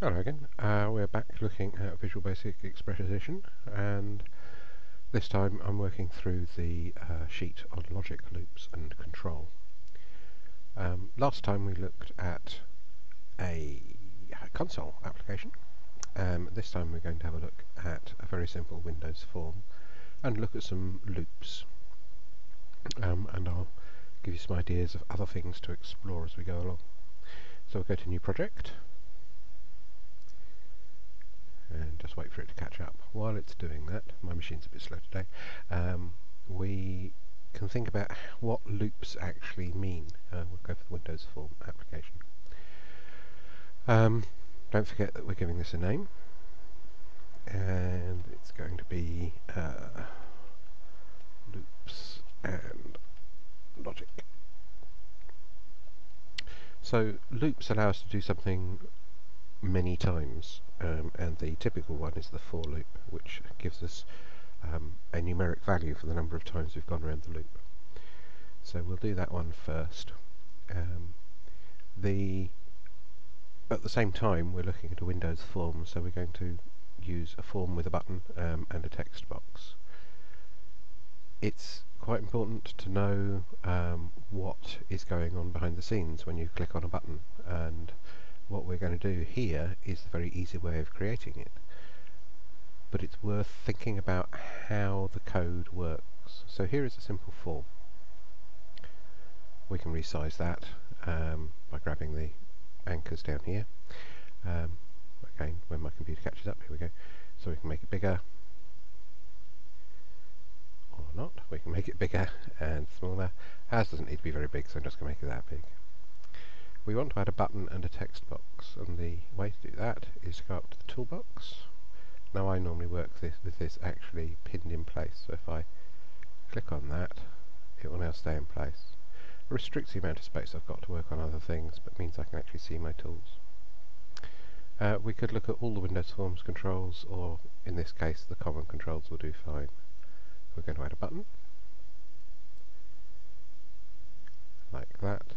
Hello again. Uh, we're back looking at Visual Basic Express Edition, and this time I'm working through the uh, sheet on logic loops and control. Um, last time we looked at a console application. Um, this time we're going to have a look at a very simple Windows form and look at some loops. Um, and I'll give you some ideas of other things to explore as we go along. So we'll go to New Project, and just wait for it to catch up. While it's doing that, my machine's a bit slow today, um, we can think about what loops actually mean. Uh, we'll go for the Windows Form application. Um, don't forget that we're giving this a name, and it's going to be uh, loops and logic. So loops allow us to do something many times um, and the typical one is the for loop which gives us um, a numeric value for the number of times we've gone around the loop. So we'll do that one first. Um, the At the same time we're looking at a Windows form so we're going to use a form with a button um, and a text box. It's quite important to know um, what is going on behind the scenes when you click on a button and what we're going to do here is a very easy way of creating it. But it's worth thinking about how the code works. So here is a simple form. We can resize that um, by grabbing the anchors down here. Um, again, when my computer catches up, here we go. So we can make it bigger, or not. We can make it bigger and smaller. Ours doesn't need to be very big, so I'm just going to make it that big we want to add a button and a text box and the way to do that is to go up to the toolbox. Now I normally work this with this actually pinned in place so if I click on that it will now stay in place. It restricts the amount of space I've got to work on other things but means I can actually see my tools. Uh, we could look at all the Windows Forms controls or in this case the common controls will do fine. We're going to add a button. Like that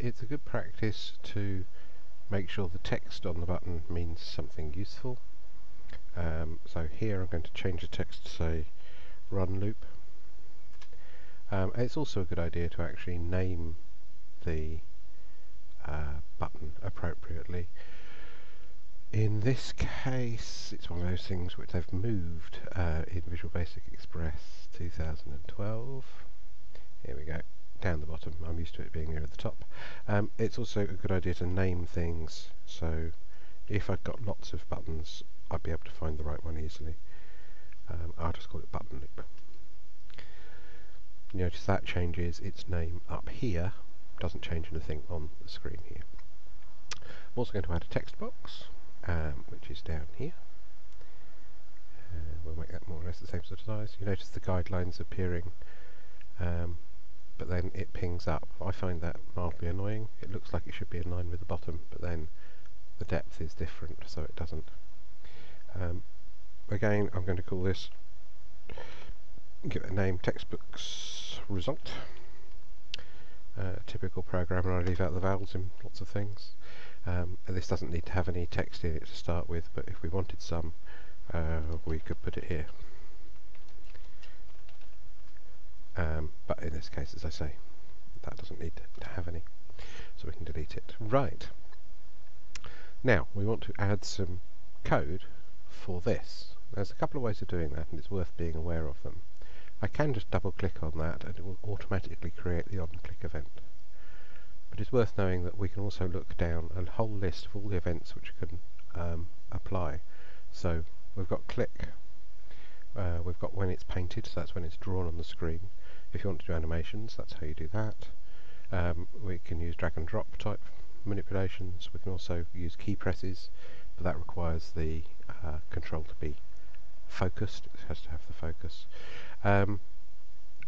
it's a good practice to make sure the text on the button means something useful. Um, so here I'm going to change the text to say run loop. Um, it's also a good idea to actually name the uh, button appropriately. In this case, it's one of those things which they've moved uh, in Visual Basic Express 2012. Here we go down the bottom. I'm used to it being near at the top. Um, it's also a good idea to name things, so if I've got lots of buttons, I'd be able to find the right one easily. Um, I'll just call it button loop. Notice that changes its name up here, doesn't change anything on the screen here. I'm also going to add a text box, um, which is down here. Uh, we'll make that more or less the same sort of size. You notice the guidelines appearing um, but then it pings up. I find that mildly annoying. It looks like it should be in line with the bottom, but then the depth is different, so it doesn't. Um, again, I'm going to call this, give it a name, textbox result. Uh, typical programmer, I leave out the vowels in lots of things. Um, this doesn't need to have any text in it to start with, but if we wanted some, uh, we could put it here. Um, but in this case, as I say, that doesn't need to have any, so we can delete it. Right. Now, we want to add some code for this. There's a couple of ways of doing that, and it's worth being aware of them. I can just double click on that and it will automatically create the on-click event. But it's worth knowing that we can also look down a whole list of all the events which can um, apply. So we've got click, uh, we've got when it's painted, so that's when it's drawn on the screen. If you want to do animations, that's how you do that. Um, we can use drag and drop type manipulations. We can also use key presses, but that requires the uh, control to be focused. It has to have the focus. Um,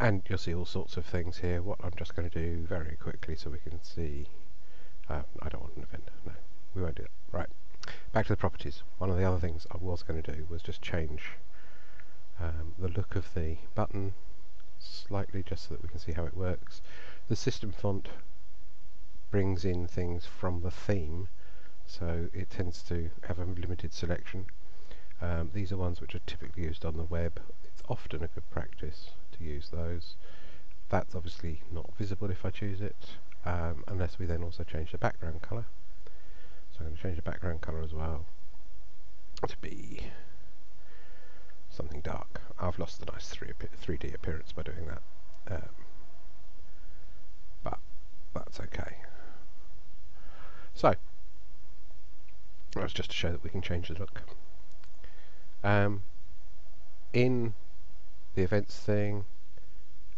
and you'll see all sorts of things here. What I'm just going to do very quickly so we can see. Uh, I don't want an event. No, we won't do that. Right. Back to the properties. One of the other things I was going to do was just change um, the look of the button slightly just so that we can see how it works. The system font brings in things from the theme, so it tends to have a limited selection. Um, these are ones which are typically used on the web. It's often a good practice to use those. That's obviously not visible if I choose it, um, unless we then also change the background colour. So I'm going to change the background colour as well to be something dark. I've lost the nice 3 3D appearance by doing that. Um, but that's okay. So, that's just to show that we can change the look. Um, in the events thing,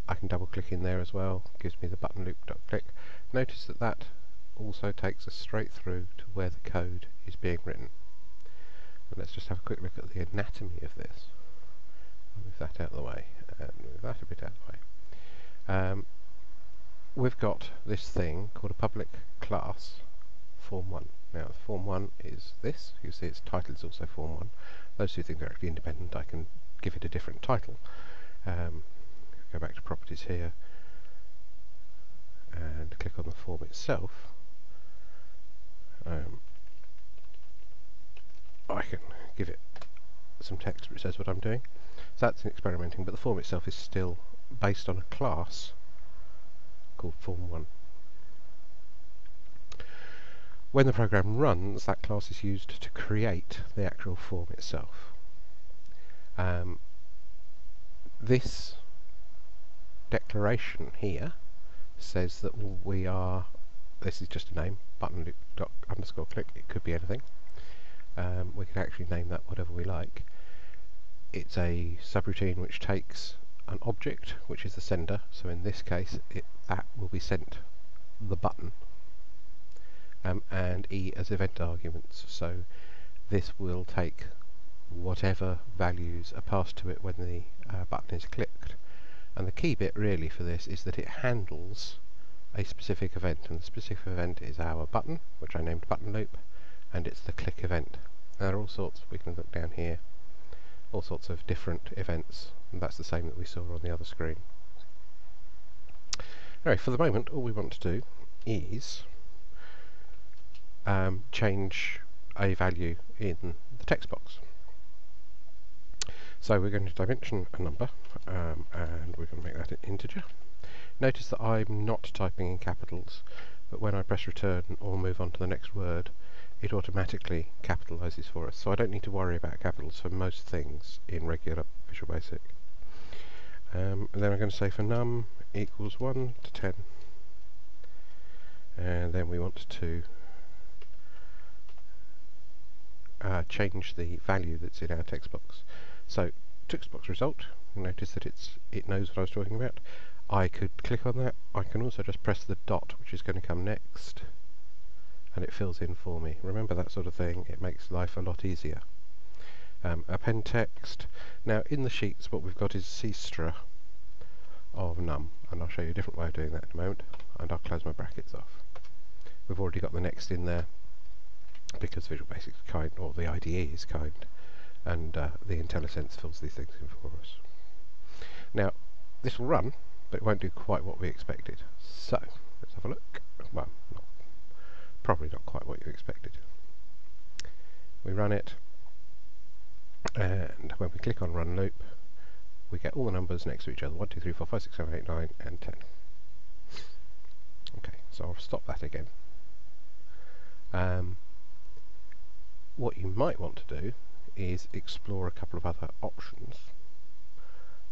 I can double click in there as well, gives me the button loop dot click. Notice that that also takes us straight through to where the code is being written. And let's just have a quick look at the anatomy of this. Move that out of the way, and move that a bit out of the way. Um, we've got this thing called a public class form 1. Now form 1 is this, you see its title is also form 1. Those two things are actually independent, I can give it a different title. Um, go back to properties here and click on the form itself. Um, I can give it some text which says what I'm doing. That's experimenting, but the form itself is still based on a class called form1. When the program runs, that class is used to create the actual form itself. Um, this declaration here says that we are, this is just a name, button underscore click, it could be anything. Um, we can actually name that whatever we like. It's a subroutine which takes an object, which is the sender, so in this case it, that will be sent the button, um, and E as event arguments, so this will take whatever values are passed to it when the uh, button is clicked. And the key bit really for this is that it handles a specific event, and the specific event is our button, which I named button loop, and it's the click event. there are all sorts, we can look down here, all sorts of different events, and that's the same that we saw on the other screen. Anyway, for the moment, all we want to do is um, change a value in the text box. So we're going to dimension a number, um, and we're going to make that an integer. Notice that I'm not typing in capitals, but when I press return or move on to the next word, it automatically capitalizes for us. So I don't need to worry about capitals for most things in regular Visual Basic. Um, and then I'm going to say for num equals 1 to 10. And then we want to uh, change the value that's in our text box. So text box result, notice that it's it knows what I was talking about. I could click on that. I can also just press the dot, which is going to come next, and it fills in for me. Remember that sort of thing. It makes life a lot easier. Um, append text. Now in the sheets, what we've got is CSTRA of num, and I'll show you a different way of doing that in a moment. And I'll close my brackets off. We've already got the next in there because Visual Basic is kind, or the IDE is kind, and uh, the IntelliSense fills these things in for us. Now, this will run, but it won't do quite what we expected. So, let's have a look. Well, not, probably not quite what you expected. We run it, and when we click on Run Loop, we get all the numbers next to each other, 1, 2, 3, 4, 5, 6, 7, 8, 9, and 10. Okay, so I'll stop that again. Um, what you might want to do is explore a couple of other options.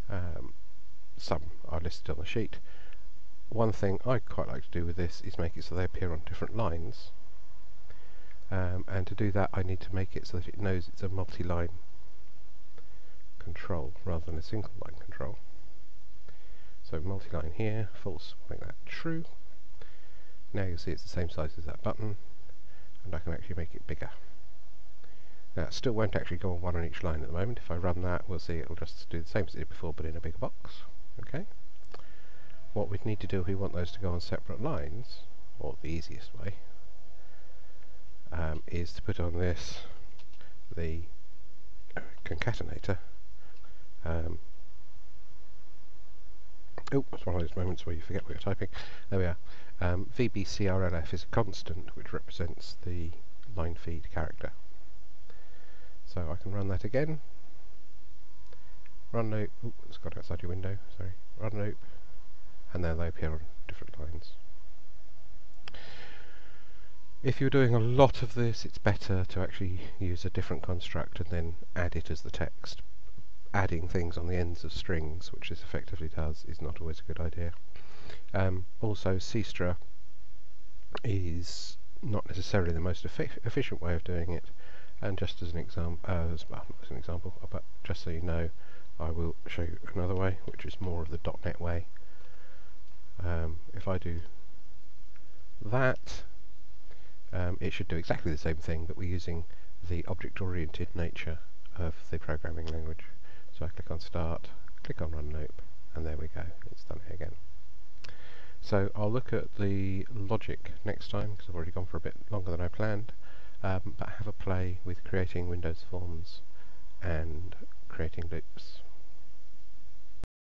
Um, some are listed on the sheet. One thing I quite like to do with this is make it so they appear on different lines. Um, and to do that I need to make it so that it knows it's a multi-line control rather than a single line control. So multi-line here, false, make that true. Now you'll see it's the same size as that button, and I can actually make it bigger. Now it still won't actually go on one on each line at the moment. If I run that, we'll see it'll just do the same as it did before, but in a bigger box. Okay. What we'd need to do if we want those to go on separate lines, or the easiest way, is to put on this the concatenator. Um, oh, it's one of those moments where you forget what you're typing. There we are. Um, VBCRLF is a constant which represents the line feed character. So I can run that again. Run loop. Oh, it's got outside your window. Sorry. Run loop, and then they appear on different lines. If you're doing a lot of this, it's better to actually use a different construct and then add it as the text. Adding things on the ends of strings, which this effectively does, is not always a good idea. Um, also, CSTRA is not necessarily the most efficient way of doing it. And just as an example, uh, as, well, as an example, but just so you know, I will show you another way, which is more of the .NET way. Um, if I do that, um, it should do exactly the same thing, but we're using the object-oriented nature of the programming language. So I click on Start, click on Run Loop, and there we go, it's done it again. So I'll look at the logic next time, because I've already gone for a bit longer than I planned, um, but have a play with creating Windows forms and creating loops.